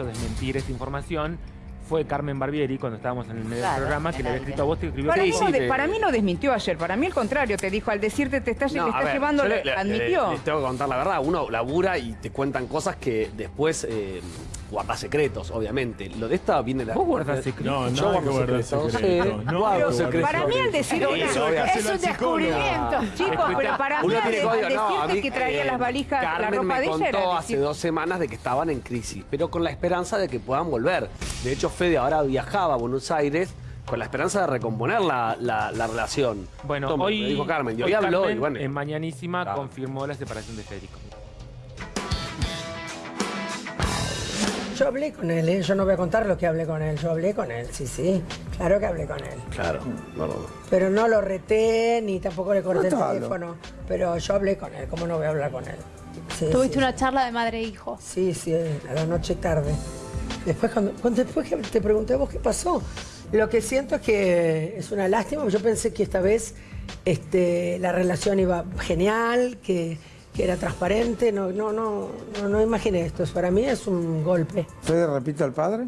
quiso desmentir esta información fue Carmen Barbieri, cuando estábamos en el medio Claro, del programa, que le había el escrito a vos y escribió Para, que mí sí, no, de- te- para mí no desmintió ayer, para mí al contrario, te dijo, al decirte te estás, No, estás ver, llevando, le- le- le- admitió. Les tengo que contar la verdad. Uno labura y te cuentan cosas que después eh, guardas secretos, obviamente. Lo de esta viene la. Vos guardás secretos. No, Yo no guardo guardar secretos. secretos. Sí, No, guardo secretos. Para mí al decir Eso, es, un descubrimiento, chicos, pero para mí. No, a decirte mí, que traía eh, las valijas, la Carmen ropa me de ella contó era hace decir- dos semanas de que estaban en crisis, pero con la esperanza de que puedan volver. De hecho, Fede ahora viajaba a Buenos Aires con la esperanza de recomponer la, la- la relación. Bueno, Toma, hoy, dijo Carmen, y hoy hoy habló Carmen, y bueno. en Mañanísima Claro. confirmó la separación de Federico. Yo hablé con él, ¿eh? yo no voy a contar lo que hablé con él, yo hablé con él, sí, sí, claro que hablé con él. Claro, no, no, no. Pero no lo reté ni tampoco le corté el Contalo. teléfono, pero yo hablé con él, ¿cómo no voy a hablar con él? Sí, Tuviste sí, una charla de madre e hijo. Sí, sí, a la noche tarde. Después, cuando, cuando- después que te pregunté a vos qué pasó, lo que siento es que es una lástima, yo pensé que esta vez este, la relación iba genial, que, que era transparente, no, no, no, no, no imaginé esto, para mí es un golpe. ¿Fede repite al padre?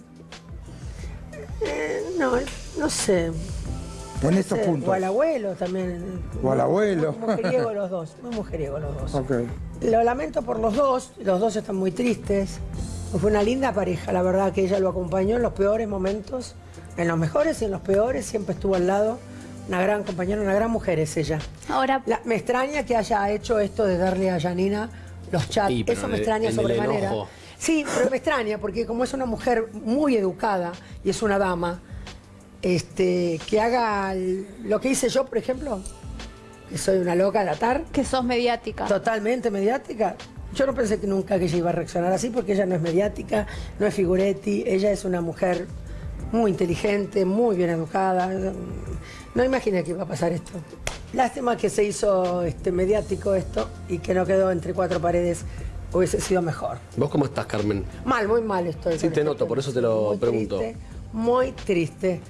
Eh, no, no sé. En estos puntos. O al abuelo también. O al abuelo. Muy mujeriego los dos, muy mujeriego los dos. Lo lamento por los dos, los dos están muy tristes. Fue una linda pareja, la verdad que ella lo acompañó en los peores momentos, en los mejores y en los peores, siempre estuvo al lado. Una gran compañera, una gran mujer es ella. Ahora, La- me extraña que haya hecho esto de darle a Janina los chats, Sí, eso me el- extraña el sobremanera. Sí, pero me extraña porque como es una mujer muy educada y es una dama, este, que haga el- lo que hice yo, por ejemplo, que soy una loca de atar, que sos mediática. totalmente mediática. Yo no pensé que nunca que ella iba a reaccionar así porque ella no es mediática, no es figuretti, ella es una mujer muy inteligente, muy bien educada. No imaginé que iba a pasar esto. Lástima que se hizo este, mediático esto y que no quedó entre cuatro paredes. Hubiese sido mejor. ¿Vos cómo estás, Carmen? Mal, muy mal estoy. Sí, te este noto, por eso te lo Muy pregunto. triste, muy triste.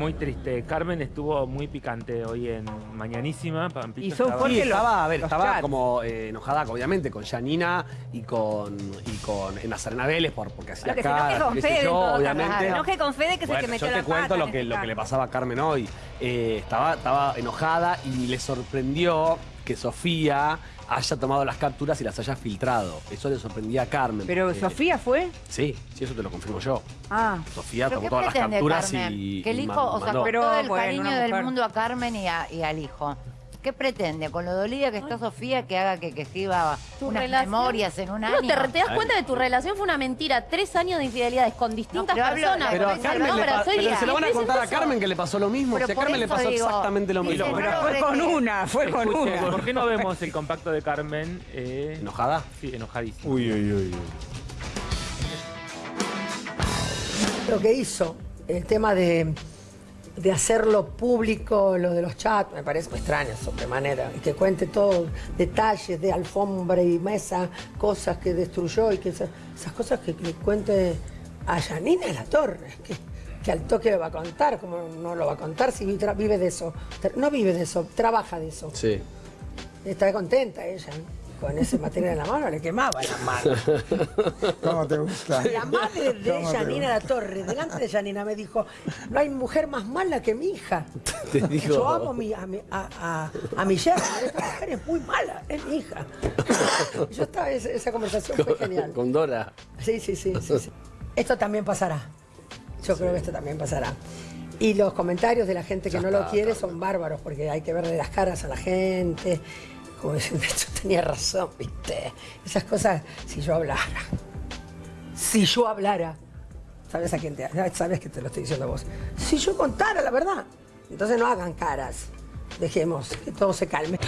Muy triste. Carmen estuvo muy picante hoy en Mañanísima. Pampito estaba- Porque Sí, estaba, a ver, estaba chats. como eh, enojada, obviamente, con Janina y con, y con Nazarena Vélez por, porque hacía Lo que se enoje con Fede, en yo, obviamente. Se enoje con Fede, que es el que Bueno, metió yo la te cuento pata lo en que, lo que le pasaba a Carmen hoy. Eh, estaba, estaba enojada y le sorprendió que Sofía haya tomado las capturas y las haya filtrado. Eso le sorprendía a Carmen. Pero porque- Sofía fue. Sí, sí, eso te lo confirmo yo. Ah, Sofía ¿Pero tomó todas las capturas Carmen? y. Que el hijo, o sea, mandó. todo el bueno, cariño del mundo a Carmen y, a- y al hijo. ¿Qué pretende? Con lo dolida que está Sofía, que haga que, que escriba Tu unas relación- memorias en un No, año. te, te das cuenta de tu relación fue una mentira. Tres años de infidelidades con distintas pero personas. Pero a Pero Carmen no, le pero soy pero se lo van a contar a. Carmen que le pasó lo mismo. Pero Si a Carmen le pasó digo, exactamente lo mismo. no, pero no, fue con una, fue con Escuche, una. ¿Por qué no vemos el compacto de Carmen? eh, ¿Enojada? Sí, enojadísima. Uy, uy, uy. uy. lo que hizo, el tema de, de hacerlo público, lo de los chats, me parece muy extraño sobremanera. Y que cuente todo, detalles de alfombra y mesa, cosas que destruyó y que esa- esas cosas que cuente a Janina La Torre, que, que al toque va a contar, como no lo va a contar si vive de eso. No vive de eso, trabaja de eso. Sí. Está contenta ella. Con ese material en la mano le quemaba la mano. ¿Cómo te gusta? La madre de ¿Cómo te Janina La Torre, delante de Janina, me dijo, no hay mujer más mala que mi hija. Te. Yo amo a mi, a, a, a- a mi yerna, esta mujer es muy mala, es mi hija. Yo estaba, esa, esa conversación fue genial. Con Dora. Sí, sí, sí, sí, sí. Esto también pasará. Yo creo que esto también pasará. Y los comentarios de la gente que Ya no lo está, quiere son bárbaros, porque hay que verle las caras a la gente. Como diciendo, yo tenía razón, ¿viste? Esas cosas, si yo hablara. Si yo hablara. ¿Sabes a quién te Sabes que te lo estoy diciendo a vos. Si yo contara la verdad. Entonces no hagan caras. Dejemos que todo se calme.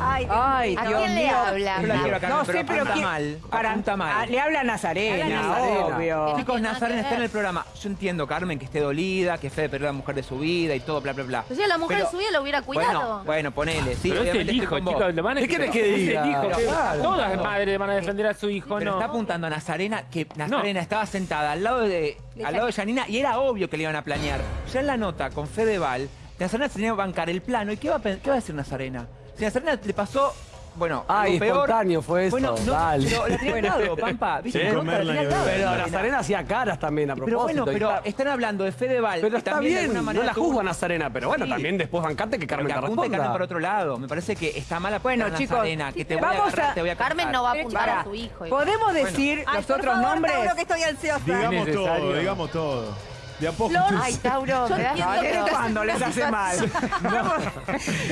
Ay, Ay, ¿A Dios quién le mío. habla? Yo la quiero a Carmen, No pero sé, pero apunta ¿quién- mal, para- apunta mal. ah, le habla a Nazarena, Nazarena. obvio. Chicos, Nazarena está en el programa. Yo entiendo, Carmen, que esté dolida, que Fede perdió a la mujer de su vida y todo, bla, bla, bla. Pues si a la mujer Pero- de su vida lo hubiera cuidado. Bueno, bueno, ponele. Sí, Pero es el hijo, chicos. Lo van a ¿Qué querés que es el diga? hijo. Pero que- claro. Todas las madres van a defender a su hijo, Pero ¿no? está apuntando a Nazarena que Nazarena estaba sentada al lado de, al lado de Janina y era obvio que le iban a planear. Ya en la nota con Fedeval, Nazarena se tenía que bancar el plano. ¿Y qué va, a, qué va a decir Nazarena? Si Nazarena le pasó bueno, Ay, peor. espontáneo fue eso, Bueno, no, dale. pero la tenía al lado, Pampa. ¿viste? Sí. Comerla la tenía al y lado. Pero Pero Nazarena hacía caras también a propósito. bueno, pero está- están hablando de Fedeval. Pero está también de bien, no la juzgo a Nazarena, pero bueno, Sí. también después bancate que Pero Carmen que te Carmen responda. por otro lado. Me parece que está mal Bueno, apuntar a chicos, Nazarena, que te voy vamos a agarrar, a- te voy a Carmen no va a apuntar a su hijo. ¿Podemos decir Ay, los otros favor, nombres? Tauro, que estoy ansiosa. Digamos todo, digamos todo. De a poco. Flor, Ay, Tauro, Yo entiendo No, que ¿desde no. les hace mal?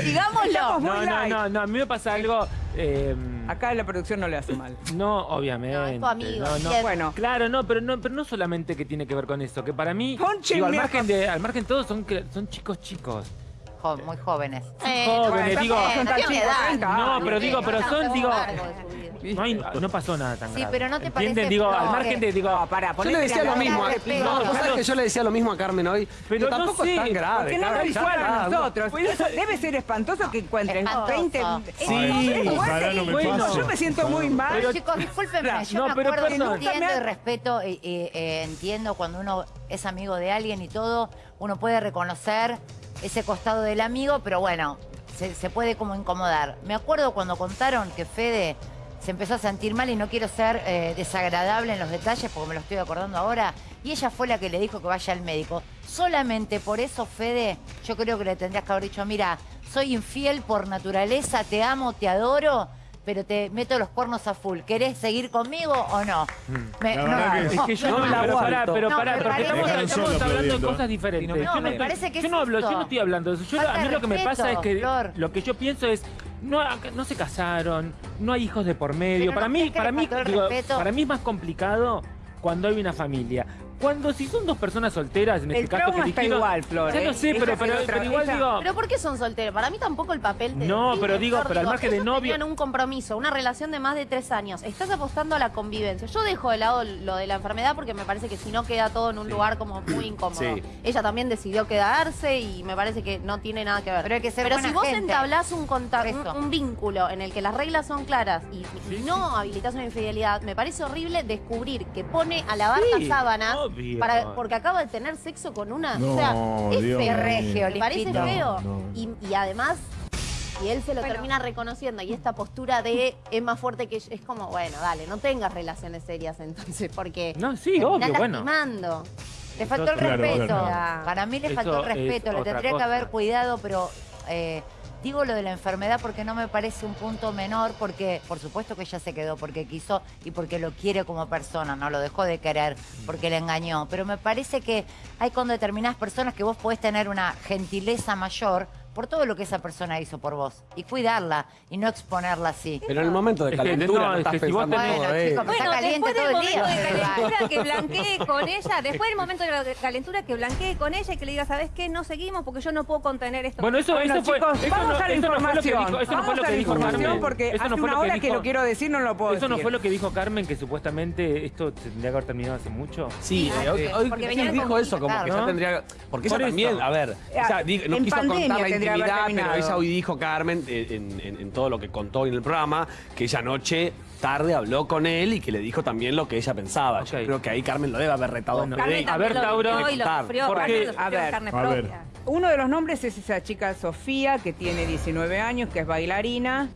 Digámoslo. Muy No, no, no, no, a mí me pasa algo. eh, Acá la producción no le hace mal. No, obviamente. No, es tu amigo, No, no. siempre. Bueno, Claro, no, pero no, pero no solamente que tiene que ver con eso, que para mí, Ponche digo, al mi margen de, al margen todos son, que- son chicos chicos. Jo- muy jóvenes. Eh, Jóvenes, no, digo- no, Son tan tiene chicos, edad. 30 No, pero digo, pero son, todo digo, vida. no, hay- no pasó nada tan Sí, grave. pero ¿no te ¿Entienden? parece, Digo, al margen de, digo, No, pará, Yo le decía lo mismo. eh. respeto. No, vos sabés que yo le decía lo mismo a Carmen hoy. Pero tampoco sé, es tan grave. Porque no igual a nosotros. Debe ser espantoso que encuentres Espantoso. 20... Sí, ojalá no me Bueno, pase. Yo me siento muy mal. Pero- Chicos, discúlpenme, yo No, me pero acuerdo, entiendo y respeto, eh, eh, eh, entiendo cuando uno es amigo de alguien y todo, uno puede reconocer ese costado del amigo, pero bueno, se, se puede como incomodar. Me acuerdo cuando contaron que Fede se empezó a sentir mal y no quiero ser eh, desagradable en los detalles porque me lo estoy acordando ahora, y ella fue la que le dijo que vaya al médico. Solamente por eso, Fede, yo creo que le tendrías que haber dicho, mira, soy infiel por naturaleza, te amo, te adoro, pero te meto los cuernos a full. ¿Querés seguir conmigo o no? Me- La no, Es que yo No no, me la pero pará, pero No, pará, me porque parece- estamos, hablando de cosas diferentes. No, yo me parece que yo es no hablo, yo no estoy hablando de eso. Yo, Falta a mí lo que me pasa es que Flor. lo que yo pienso es no, no se casaron, no hay hijos de por medio. Pero para ¿no mí, para mí, digo, para mí es más complicado cuando hay una familia. Cuando si son dos personas solteras, en El este caso que está dijeron- igual, Flor, Ya ¿eh? lo sé, pero, pero, lo tra- pero igual ella- digo. Pero ¿por qué son solteros? Para mí tampoco el papel te No, pero digo, Flor. pero al margen de novio- tenían un compromiso, una relación de más de tres años. Estás apostando a la convivencia. Yo dejo de lado lo de la enfermedad porque me parece que si no queda todo en un lugar como muy incómodo. Sí. Ella también decidió quedarse y me parece que no tiene nada que ver. Pero hay que ser Pero buena si vos gente. entablás un, conta- un, vínculo en el que las reglas son claras y, y no habilitas una infidelidad, me parece horrible descubrir que pone a lavar Sí, las sábanas obvio. para, porque acaba de tener sexo con una. No, o sea, es Dios feo. regio, Me parece feo. No. Y, y además, y él se lo termina reconociendo y esta postura de es más fuerte que es como, bueno, dale, no tengas relaciones serias entonces, porque No, sí, obvio, bueno. Le faltó el Claro, respeto. claro. Para mí le faltó el es respeto. Le tendría que haber cuidado, pero eh, digo lo de la enfermedad porque no me parece un punto menor, porque por supuesto que ella se quedó porque quiso y porque lo quiere como persona, no lo dejó de querer porque le engañó. Pero me parece que hay con determinadas personas que vos podés tener una gentileza mayor por todo lo que esa persona hizo por vos y cuidarla y no exponerla así. Pero en el momento de calentura no, no, es estás que si vos pensando tenés- todo Bueno. Está Bueno, caliente después del todo el momento día. de calentura que blanquee con ella, después del momento de la calentura que blanquee con ella y que le diga, ¿sabes qué? No seguimos porque yo no puedo contener esto. Bueno, eso, Bueno, eso fue. chicos, eso vamos no, a la eso no fue lo que información. dijo, eso no vamos fue lo a que la dijo información Carmen. porque Eso hace no fue una lo hora que dijo- lo quiero decir, no lo puedo Eso no fue lo que dijo Carmen, que supuestamente esto tendría que haber terminado hace mucho. Sí, Sí, eh, hoy, sí dijo con eso, como que ¿no? ya tendría. Porque Por ella también, a ver, o sea, di- no quiso contar la intimidad, pero ella hoy dijo, Carmen, eh, en, en- en todo lo que contó en el programa, que ella anoche tarde habló con él y que le dijo también lo que ella pensaba. Yo creo que ahí Carmen lo debe haber retado Bueno, a Fede. a ver, Tauro, Porque- a ver, a ver. Uno de los nombres es esa chica Sofía, que tiene 19 años, que es bailarina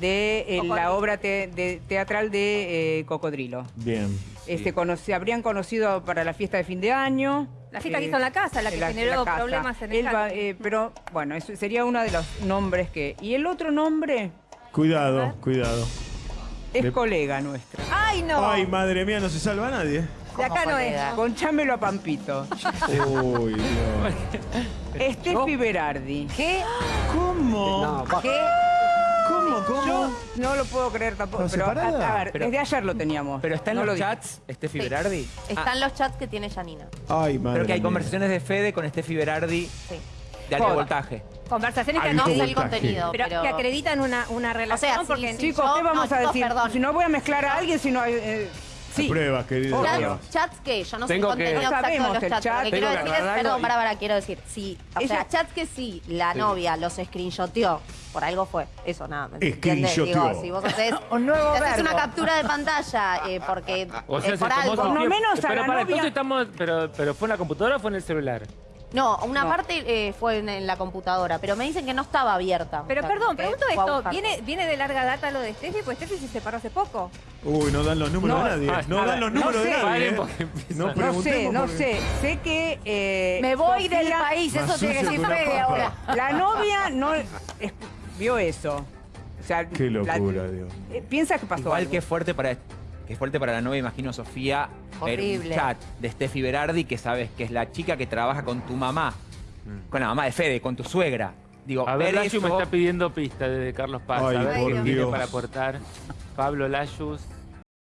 de eh, la obra te- de- teatral de eh, Cocodrilo. Bien. Este, se habrían conocido para la fiesta de fin de año. La chica Eh, que hizo en la casa, la que la- generó la problemas en el va- eh, Pero bueno, eso sería uno de los nombres que... Y el otro nombre Cuidado, cuidado. es De- colega nuestra. ¡Ay, no! Ay, madre mía, no se salva nadie. de acá no es. Conchámelo a Pampito. Uy, Dios. Steffi Berardi. ¿Qué? ¿Cómo? No, ¿Qué? No lo puedo creer tampoco, ¿Está pero a, separada? a ver, Pero- desde ayer lo teníamos. Pero está en no lo los chats, Steffi Sí. Berardi. Están los chats que tiene Janina. Ay, madre Creo que hay mía. conversaciones de Fede con Steffi Berardi Sí. de alto Joda. voltaje. Conversaciones que, Alto No sé el voltaje. contenido, pero, pero... que acreditan una, una relación. sea, sí, porque sí. Chicos, Yo- ¿qué vamos no, a chicos, decir? perdón. Si no voy a mezclar a alguien, si no hay... eh, sí. Pruebas. Obvio. pruebas. Chats, chats que yo no sé el Tengo que- contenido No exacto de sabemos los el chats. chat. Lo que quiero Tengo que decir es, aclararlo perdón, y- para, para, quiero decir, si, o Ella- sea, chats que sí, la Sí. novia los screenshoteó, por algo fue, eso nada, ¿me entiendes? Screenshoteó. Digo, si vos haces, Un nuevo si haces verbo. una captura de pantalla, eh, porque O sea, eh, se por tomó algo... su Por lo tiempo. menos a pero la para, novia- entonces estamos, pero, pero ¿fue en la computadora o fue en el celular? No, una No. parte eh, fue en, en la computadora, pero me dicen que no estaba abierta. Pero O sea, perdón, que pregunto esto, ¿viene. ¿viene de larga data lo de Steffi? Pues Steffi se separó hace poco. Uy, no dan los números No, de nadie. No dan los no números de nadie. ¿eh? No No sé, no porque- sé. Sé que. eh, Me voy del país, eso tiene que papa. ahora. La novia no es- vio eso. O sea, Qué la- locura, Dios. eh, piensa que pasó Igual algo. que fuerte para que fuerte para la novia, imagino Sofía, ver un Horrible. chat de Steffi Berardi que sabes que es la chica que trabaja con tu mamá, con la mamá de Fede, con tu suegra. Digo, A ver, Layu me está pidiendo pista desde Carlos Paz. Ay, a ver por qué tiene para aportar. Pablo Layus.